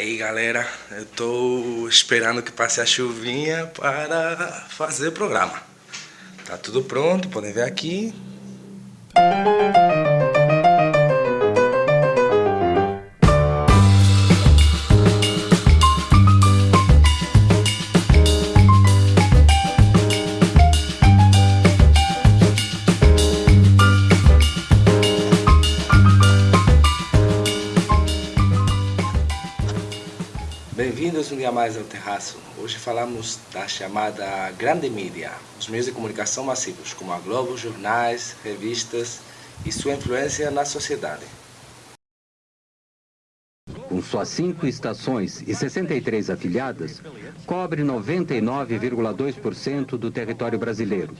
Aí galera, eu tô esperando que passe a chuvinha para fazer o programa. Tá tudo pronto, podem ver aqui. Mais ao Terraço. Hoje falamos da chamada grande mídia, os meios de comunicação massivos, como a Globo, jornais, revistas e sua influência na sociedade. Com suas cinco estações e 63 afiliadas, cobre 99,2% do território brasileiro,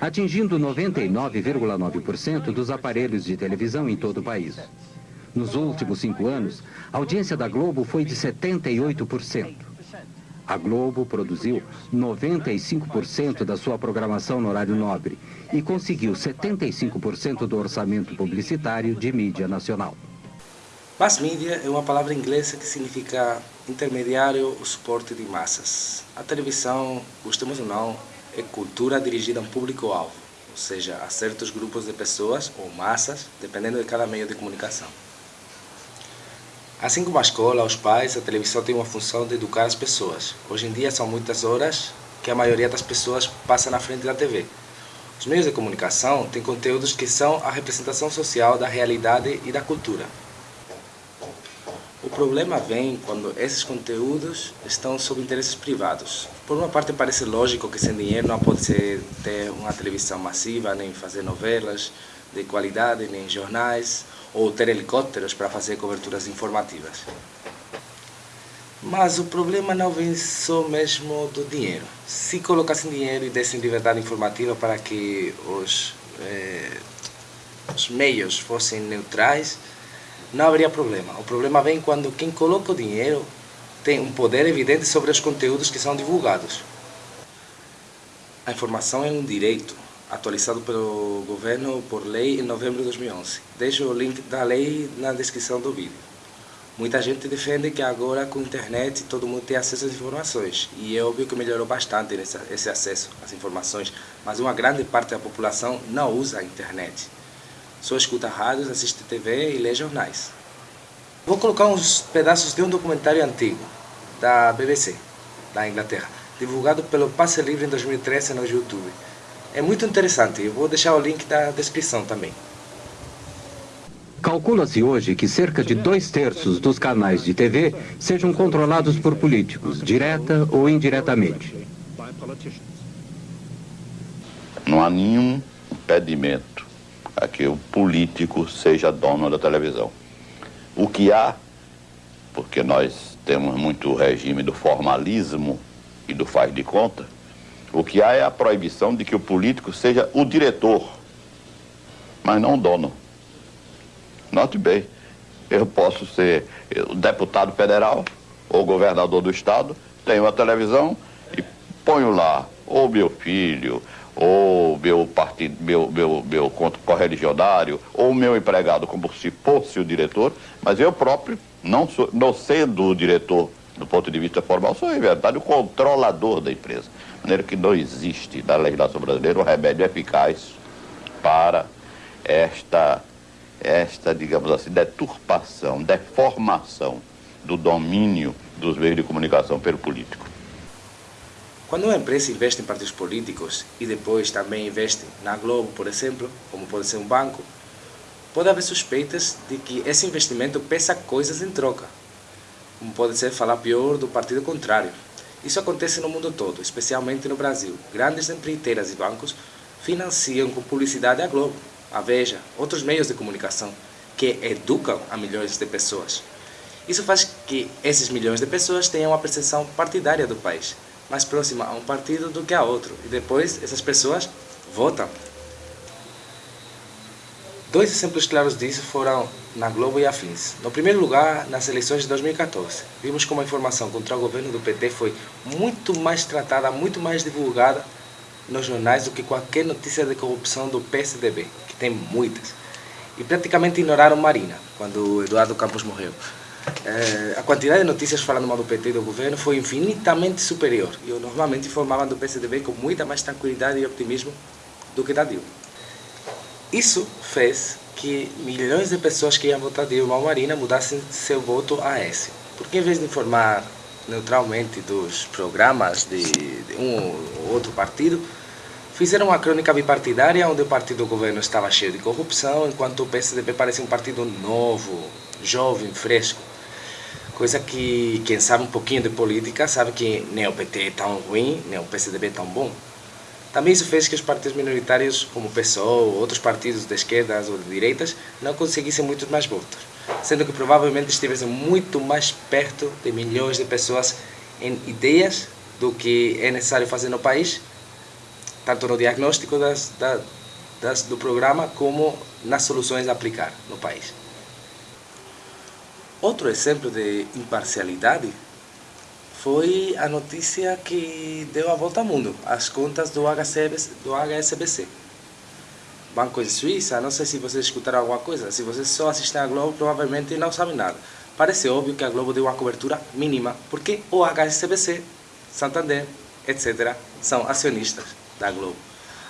atingindo 99,9% dos aparelhos de televisão em todo o país. Nos últimos cinco anos, a audiência da Globo foi de 78%. A Globo produziu 95% da sua programação no horário nobre e conseguiu 75% do orçamento publicitário de mídia nacional. Mass media é uma palavra inglesa que significa intermediário ou suporte de massas. A televisão, gostemos ou não, é cultura dirigida a um público-alvo, ou seja, a certos grupos de pessoas ou massas, dependendo de cada meio de comunicação. Assim como a escola, os pais, a televisão tem uma função de educar as pessoas. Hoje em dia são muitas horas que a maioria das pessoas passa na frente da TV. Os meios de comunicação têm conteúdos que são a representação social da realidade e da cultura. O problema vem quando esses conteúdos estão sob interesses privados. Por uma parte parece lógico que sem dinheiro não pode ser ter uma televisão massiva, nem fazer novelas de qualidade, nem jornais, ou ter helicópteros para fazer coberturas informativas. Mas o problema não vem só mesmo do dinheiro. Se colocassem dinheiro e dessem liberdade informativa para que os, eh, os meios fossem neutrais, não haveria problema. O problema vem quando quem coloca o dinheiro tem um poder evidente sobre os conteúdos que são divulgados. A informação é um direito atualizado pelo governo por lei em novembro de 2011. Deixo o link da lei na descrição do vídeo. Muita gente defende que agora com a internet todo mundo tem acesso às informações e é óbvio que melhorou bastante esse acesso às informações, mas uma grande parte da população não usa a internet. Só escuta rádios, assiste TV e lê jornais. Vou colocar uns pedaços de um documentário antigo da BBC, da Inglaterra, divulgado pelo Passe Livre em 2013 no YouTube. É muito interessante, eu vou deixar o link da descrição também. Calcula-se hoje que cerca de dois terços dos canais de TV sejam controlados por políticos, direta ou indiretamente. Não há nenhum impedimento a que o político seja dono da televisão. O que há, porque nós temos muito o regime do formalismo e do faz de conta, o que há é a proibição de que o político seja o diretor, mas não o dono. Note bem, eu posso ser deputado federal ou governador do estado, tenho uma televisão e ponho lá ou meu filho, ou meu partido, meu, meu, meu correligionário, ou meu empregado, como se fosse o diretor, mas eu próprio, não, sou, não sendo o diretor do ponto de vista formal, sou, em verdade, o controlador da empresa maneira que não existe na legislação brasileira um remédio eficaz para esta, esta, digamos assim, deturpação, deformação do domínio dos meios de comunicação pelo político. Quando uma empresa investe em partidos políticos e depois também investe na Globo, por exemplo, como pode ser um banco, pode haver suspeitas de que esse investimento peça coisas em troca, como pode ser falar pior do partido contrário. Isso acontece no mundo todo, especialmente no Brasil. Grandes empreiteiras e bancos financiam com publicidade a Globo, a Veja, outros meios de comunicação que educam a milhões de pessoas. Isso faz que esses milhões de pessoas tenham uma percepção partidária do país, mais próxima a um partido do que a outro, e depois essas pessoas votam Dois exemplos claros disso foram na Globo e afins. No primeiro lugar, nas eleições de 2014, vimos como a informação contra o governo do PT foi muito mais tratada, muito mais divulgada nos jornais do que qualquer notícia de corrupção do PSDB, que tem muitas. E praticamente ignoraram Marina, quando Eduardo Campos morreu. eh, a quantidade de notícias falando mal do PT e do governo foi infinitamente superior. E eu normalmente informava do PCDB com muita mais tranquilidade e optimismo do que da Dilma. Isso fez que milhões de pessoas que iam votar Dilma ou Marina mudassem seu voto a S. Porque em vez de informar neutralmente dos programas de, de um ou outro partido, fizeram uma crônica bipartidária onde o partido do governo estava cheio de corrupção, enquanto o PSDB parecia um partido novo, jovem, fresco. Coisa que quem sabe um pouquinho de política sabe que nem o PT é tão ruim, nem o PSDB é tão bom. Também isso fez que os partidos minoritários, como o PSOL, outros partidos de esquerdas ou de direitas, não conseguissem muitos mais votos, sendo que provavelmente estivessem muito mais perto de milhões de pessoas em ideias do que é necessário fazer no país, tanto no diagnóstico das, das, do programa como nas soluções a aplicar no país. Outro exemplo de imparcialidade foi a notícia que deu a volta ao mundo, as contas do, do HSBC. Banco de Suíça, não sei se vocês escutaram alguma coisa, se vocês só assistem a Globo, provavelmente não sabem nada. Parece óbvio que a Globo deu uma cobertura mínima, porque o HSBC, Santander, etc., são acionistas da Globo.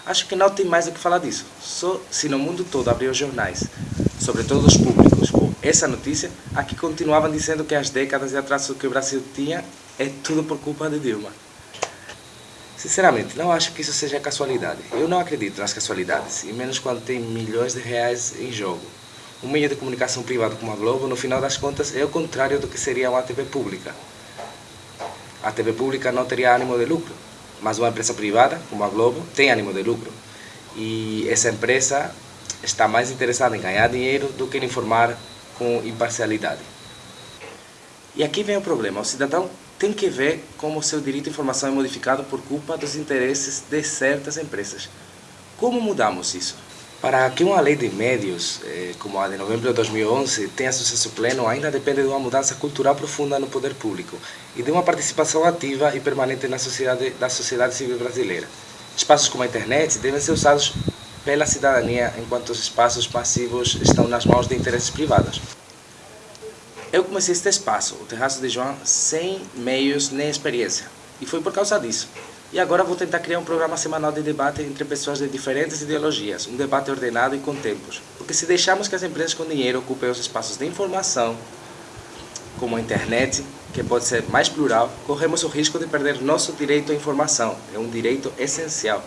Acho que não tem mais o que falar disso. Só se no mundo todo abrir os jornais, sobretudo os públicos, com essa notícia, aqui continuavam dizendo que as décadas de atraso que o Brasil tinha é tudo por culpa de Dilma. Sinceramente, não acho que isso seja casualidade. Eu não acredito nas casualidades, e menos quando tem milhões de reais em jogo. Um meio de comunicação privado como a Globo, no final das contas, é o contrário do que seria uma TV pública. A TV pública não teria ânimo de lucro, mas uma empresa privada, como a Globo, tem ânimo de lucro. E essa empresa está mais interessada em ganhar dinheiro do que em informar com imparcialidade. E aqui vem o problema. O cidadão tem que ver como o seu direito à informação é modificado por culpa dos interesses de certas empresas. Como mudamos isso? Para que uma lei de médios, eh, como a de novembro de 2011, tenha sucesso pleno, ainda depende de uma mudança cultural profunda no poder público e de uma participação ativa e permanente na sociedade, da sociedade civil brasileira. Espaços como a internet devem ser usados pela cidadania, enquanto os espaços passivos estão nas mãos de interesses privados. Eu comecei este espaço, o Terraço de João, sem meios nem experiência. E foi por causa disso. E agora vou tentar criar um programa semanal de debate entre pessoas de diferentes ideologias, um debate ordenado e com tempos. Porque se deixarmos que as empresas com dinheiro ocupem os espaços de informação, como a internet, que pode ser mais plural, corremos o risco de perder nosso direito à informação. É um direito essencial.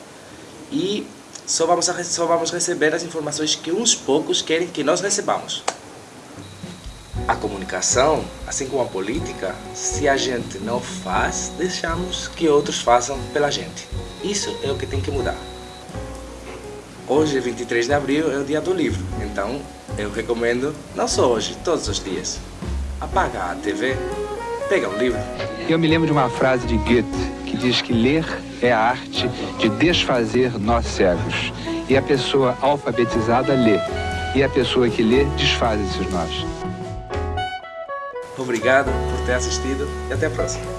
E só vamos, só vamos receber as informações que uns poucos querem que nós recebamos. A comunicação, assim como a política, se a gente não faz, deixamos que outros façam pela gente. Isso é o que tem que mudar. Hoje, 23 de abril, é o dia do livro, então eu recomendo, não só hoje, todos os dias, apagar a TV, pegar um livro. Eu me lembro de uma frase de Goethe que diz que ler é a arte de desfazer nós cegos. E a pessoa alfabetizada lê, e a pessoa que lê desfaz esses nós. Obrigado por ter assistido e até a próxima.